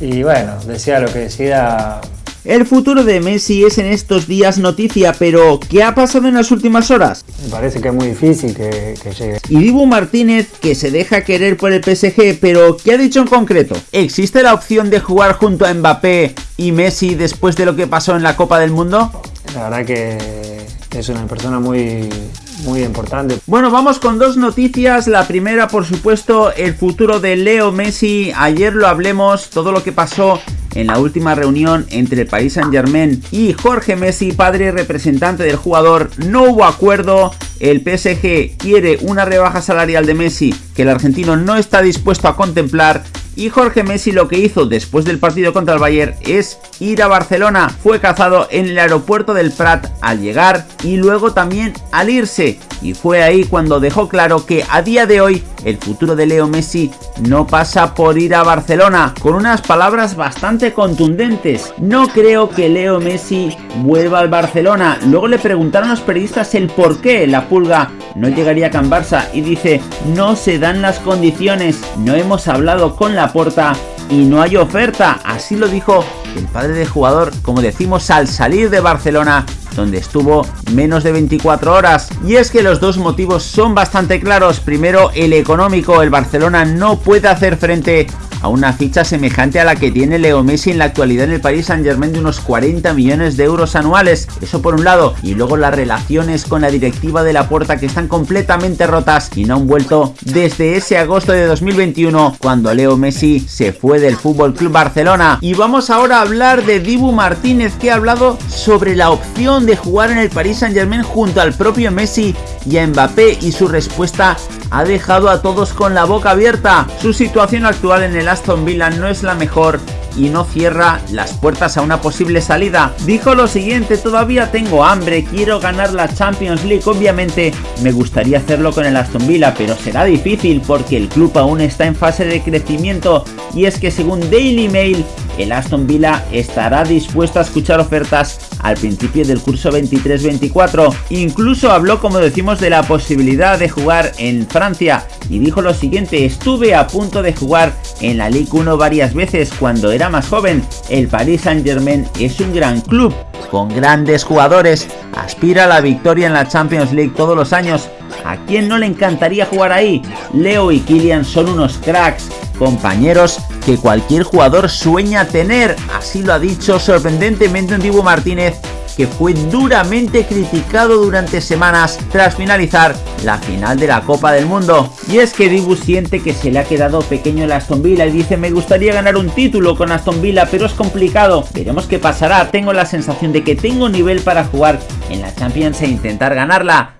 Y bueno, decía lo que decía el futuro de Messi es en estos días noticia, pero ¿qué ha pasado en las últimas horas? Me parece que es muy difícil que, llegue. Y Dibu Martínez, que se deja querer por el PSG, pero ¿qué ha dicho en concreto? ¿Existe la opción de jugar junto a Mbappé y Messi después de lo que pasó en la Copa del Mundo? La verdad que es una persona muy, muy importante. Bueno, vamos con dos noticias. La primera, por supuesto, el futuro de Leo Messi. Ayer lo hablemos, todo lo que pasó en la última reunión entre el Paris Saint Germain y Jorge Messi, padre representante del jugador. No hubo acuerdo. El PSG quiere una rebaja salarial de Messi que el argentino no está dispuesto a contemplar y Jorge Messi lo que hizo después del partido contra el Bayern es ir a Barcelona. Fue cazado en el aeropuerto del Prat al llegar y luego también al irse. Y fue ahí cuando dejó claro que a día de hoy el futuro de Leo Messi no pasa por ir a Barcelona, con unas palabras bastante contundentes. No creo que Leo Messi vuelva al Barcelona. Luego le preguntaron a los periodistas el por qué la pulga no llegaría a Can Barça. Y dice no se dan las condiciones, no hemos hablado con la porta y no hay oferta, así lo dijo el padre del jugador, como decimos al salir de Barcelona donde estuvo menos de 24 horas. Y es que los dos motivos son bastante claros. Primero, el económico. El Barcelona no puede hacer frente a una ficha semejante a la que tiene Leo Messi en la actualidad en el Paris Saint Germain de unos 40 millones de euros anuales. Eso por un lado. Y luego las relaciones con la directiva de la puerta que están completamente rotas y no han vuelto desde ese agosto de 2021 cuando Leo Messi se fue del Fútbol Club Barcelona. Y vamos ahora a hablar de Dibu Martínez que ha hablado sobre la opción de jugar en el Paris Saint Germain junto al propio Messi y a Mbappé y su respuesta ha dejado a todos con la boca abierta. Su situación actual en el Aston Villa no es la mejor y no cierra las puertas a una posible salida. Dijo lo siguiente, todavía tengo hambre, quiero ganar la Champions League, obviamente me gustaría hacerlo con el Aston Villa, pero será difícil porque el club aún está en fase de crecimiento y es que según Daily Mail, el Aston Villa estará dispuesto a escuchar ofertas al principio del curso 23-24. Incluso habló, como decimos, de la posibilidad de jugar en Francia y dijo lo siguiente, estuve a punto de jugar en la Ligue 1 varias veces cuando era más joven. El Paris Saint Germain es un gran club, con grandes jugadores, aspira a la victoria en la Champions League todos los años. ¿A quién no le encantaría jugar ahí? Leo y Kylian son unos cracks, compañeros que cualquier jugador sueña tener. Así lo ha dicho sorprendentemente un Dibu Martínez que fue duramente criticado durante semanas tras finalizar la final de la Copa del Mundo. Y es que Dibu siente que se le ha quedado pequeño el Aston Villa y dice me gustaría ganar un título con Aston Villa pero es complicado. Veremos qué pasará, tengo la sensación de que tengo nivel para jugar en la Champions e intentar ganarla.